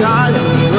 darling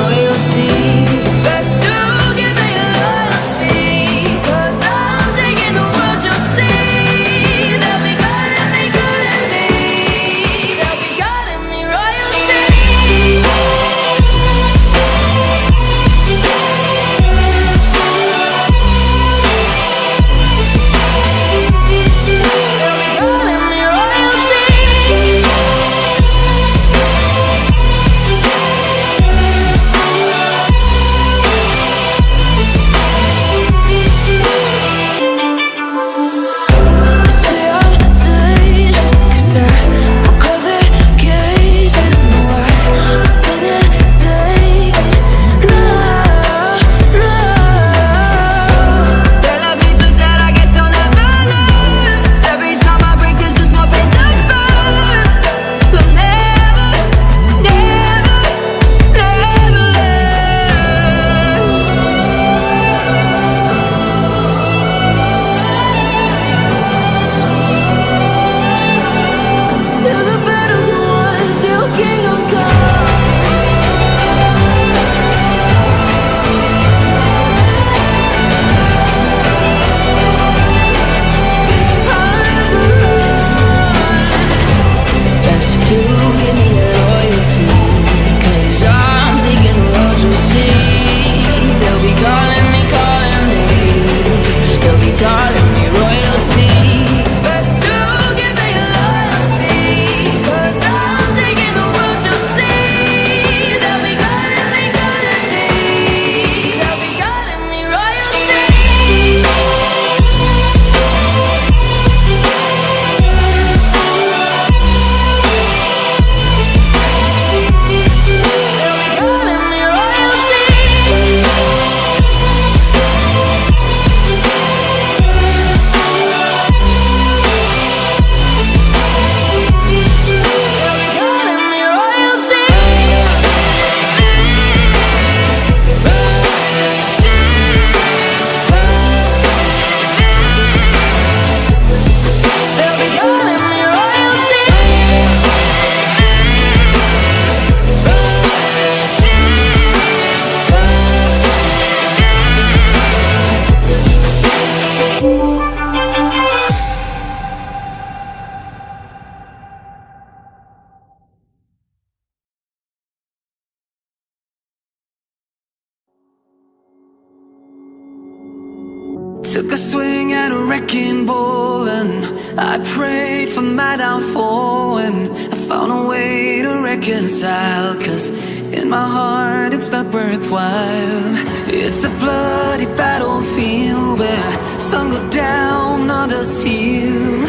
Took a swing at a wrecking ball and I prayed for my downfall and I found a way to reconcile Cause in my heart it's not worthwhile. It's a bloody battlefield where some go down, others heal.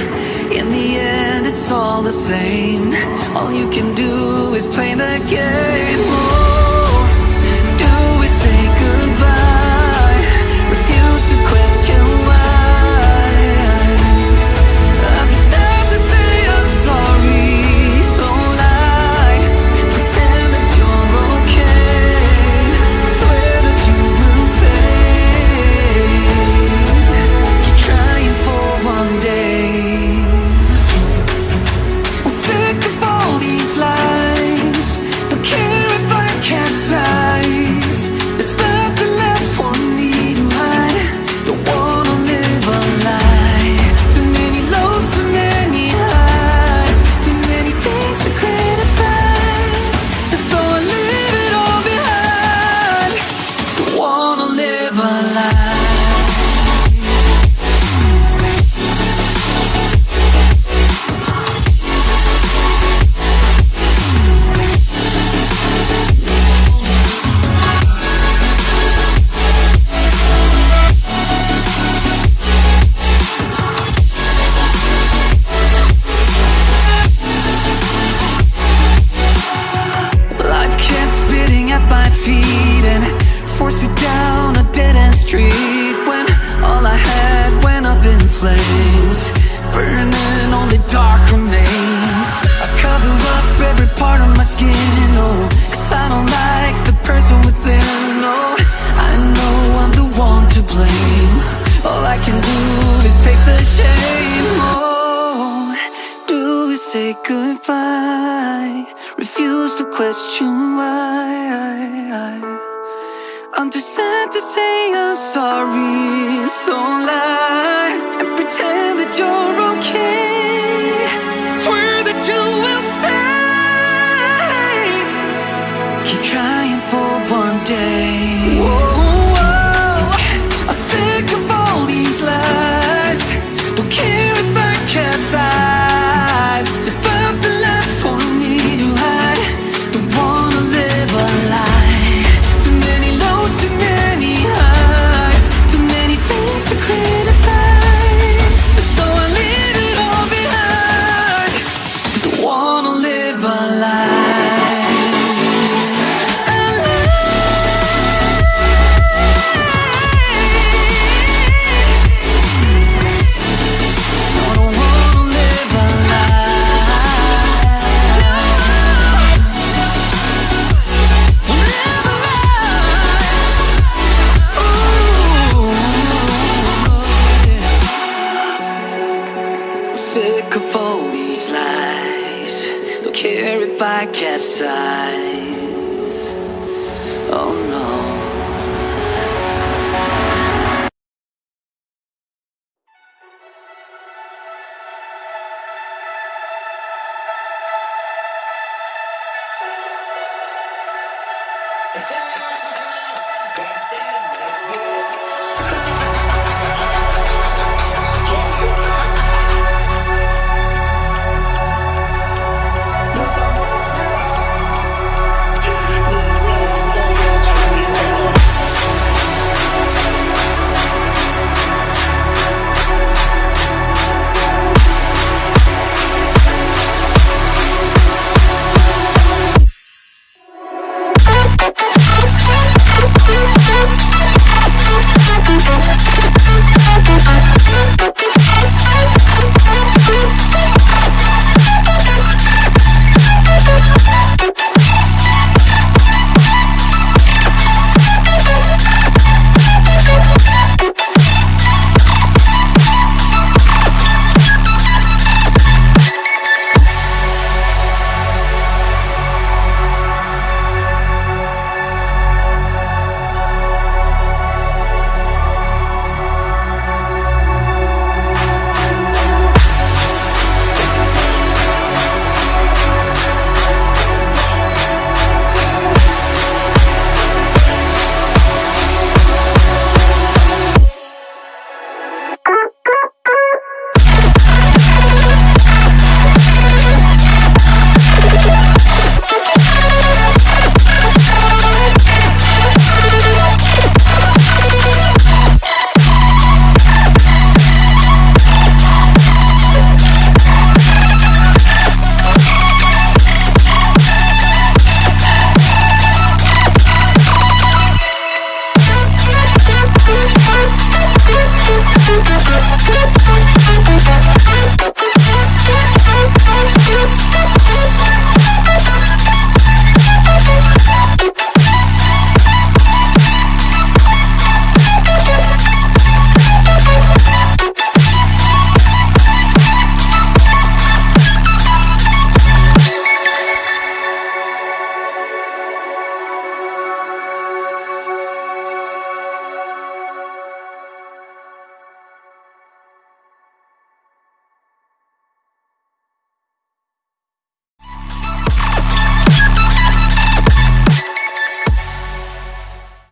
In the end it's all the same. All you can do is play the game skin, oh, cause I don't like the person within, oh, I know I'm the one to blame. All I can do is take the shame, oh, do we say goodbye? Refuse to question why. I'm too sad to say I'm sorry, so lie and pretend that you're okay. Swear that you will stay. Trying for one day. capsize. Oh no.